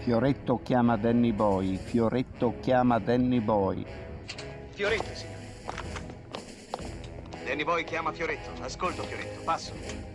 Fioretto chiama Danny Boy, Fioretto chiama Danny Boy. Fioretto, signore. Danny Boy chiama Fioretto. Ascolto, Fioretto. Passo.